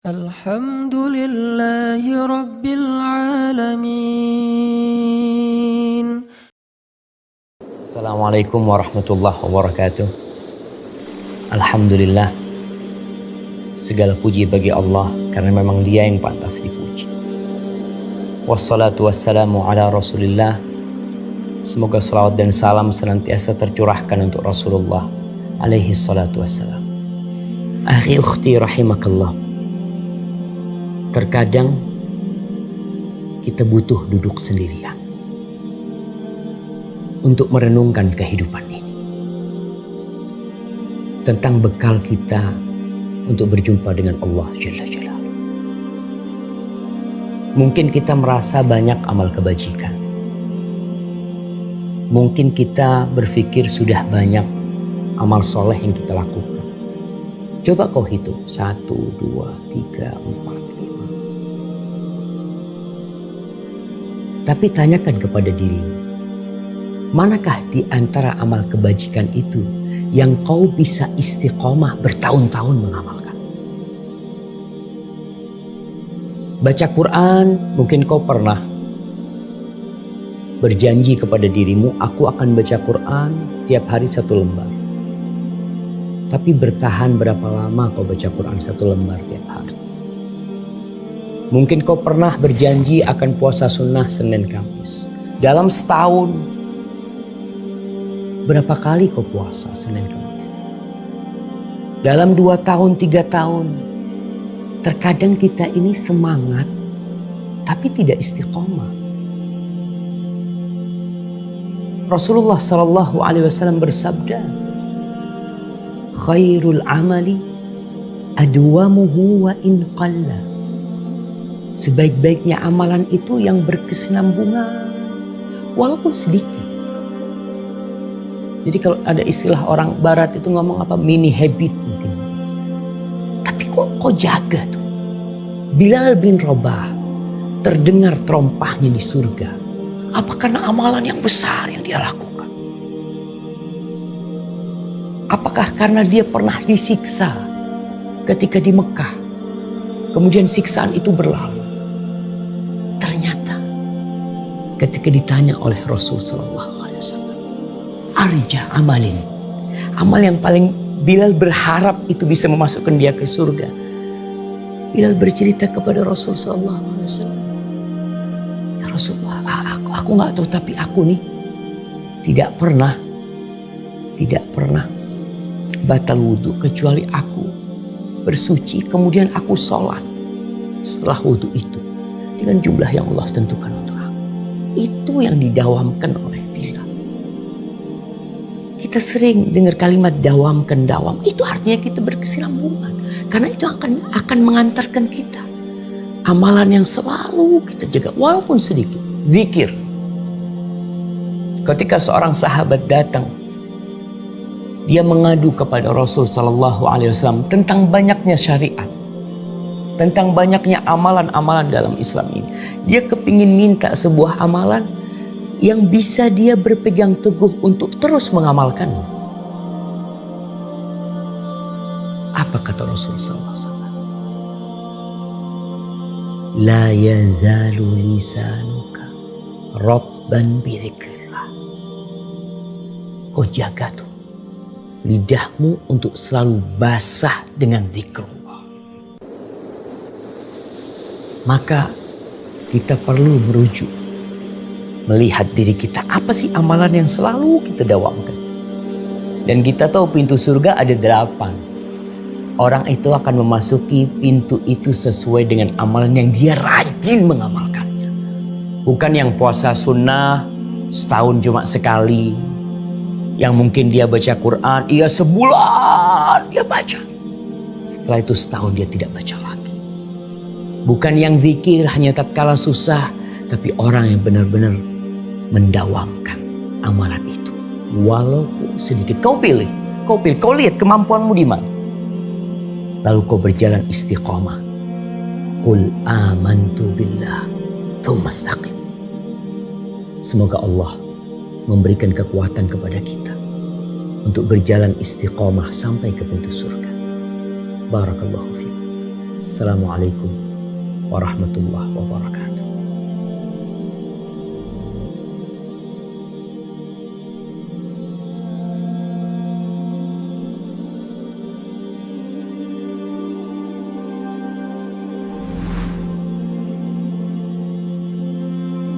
الحمد لله رب العالمين Assalamualaikum warahmatullahi wabarakatuh. Alhamdulillah. Segala puji bagi Allah karena memang Dia yang pantas dipuji. Wassalatu wassalamu ala Rasulillah. Semoga salawat dan salam senantiasa tercurahkan untuk Rasulullah alaihi salatu wassalam. Akhi ukhti rahimakallah. Terkadang kita butuh duduk sendirian untuk merenungkan kehidupan ini. Tentang bekal kita untuk berjumpa dengan Allah Jalla Jalla. Mungkin kita merasa banyak amal kebajikan. Mungkin kita berpikir sudah banyak amal soleh yang kita lakukan. Coba kau hitung. Satu, dua, tiga, Tapi tanyakan kepada dirimu. Manakah di antara amal kebajikan itu yang kau bisa istiqomah bertahun-tahun mengamalkan? Baca Quran, mungkin kau pernah berjanji kepada dirimu, aku akan baca Quran tiap hari satu lembar. Tapi bertahan berapa lama kau baca Quran satu lembar tiap hari? Mungkin kau pernah berjanji akan puasa sunnah Senin Kamis. Dalam setahun, berapa kali kau puasa Senin Kamis? Dalam dua tahun, tiga tahun, terkadang kita ini semangat, tapi tidak istiqomah. Rasulullah Shallallahu Alaihi Wasallam bersabda, khairul amali adwamuhu wa in qalla. Sebaik-baiknya amalan itu yang berkesinambungan walaupun sedikit. Jadi kalau ada istilah orang barat itu ngomong apa mini habit mungkin. Tapi kok kok jaga tuh. Bilal bin Rabah terdengar trompahnya di surga. Apa karena amalan yang besar yang dia lakukan? Apakah karena dia pernah disiksa ketika di Mekah? Kemudian siksaan itu berlalu. Ketika ditanya oleh Rasul Sallallahu Alaihi Wasallam, arja amalin, amal yang paling Bilal berharap itu bisa memasukkan dia ke surga. Bilal bercerita kepada Rasul Sallallahu Alaihi Wasallam, ya Rasulullah, aku aku nggak tahu tapi aku nih tidak pernah tidak pernah batal wudhu kecuali aku bersuci kemudian aku sholat setelah wudhu itu dengan jumlah yang Allah tentukan. Itu yang didawamkan oleh Bilal. Kita sering dengar kalimat dawamkan dawam. Itu artinya kita berkesinambungan. Karena itu akan akan mengantarkan kita. Amalan yang selalu kita jaga walaupun sedikit. Zikir. Ketika seorang sahabat datang dia mengadu kepada Rasul Sallallahu Alaihi Wasallam tentang banyaknya syariat, tentang banyaknya amalan-amalan dalam Islam ini. Dia kepingin minta sebuah amalan yang bisa dia berpegang teguh untuk terus mengamalkannya. Apa kata Rasul Sallallahu Alaihi Wasallam? La yazalu lisanuka rabban bidzikrillah. Kau jaga tuh lidahmu untuk selalu basah dengan zikrullah. Maka kita perlu merujuk. Melihat diri kita apa sih amalan yang selalu kita dawamkan. Dan kita tahu pintu surga ada delapan. Orang itu akan memasuki pintu itu sesuai dengan amalan yang dia rajin mengamalkannya. Bukan yang puasa sunnah setahun cuma sekali, yang mungkin dia baca Quran, ia sebulan dia baca. Setelah itu setahun dia tidak baca lagi. Bukan yang zikir hanya tatkala susah, tapi orang yang benar-benar mendawamkan amalan itu. Walaupun sedikit. Kau pilih, kau pilih, kau lihat kemampuanmu di mana. Lalu kau berjalan istiqomah. Qul amantu billah, thumma istaqim. Semoga Allah memberikan kekuatan kepada kita untuk berjalan istiqomah sampai ke pintu surga. Barakallahu fiik. Assalamualaikum warahmatullahi wabarakatuh.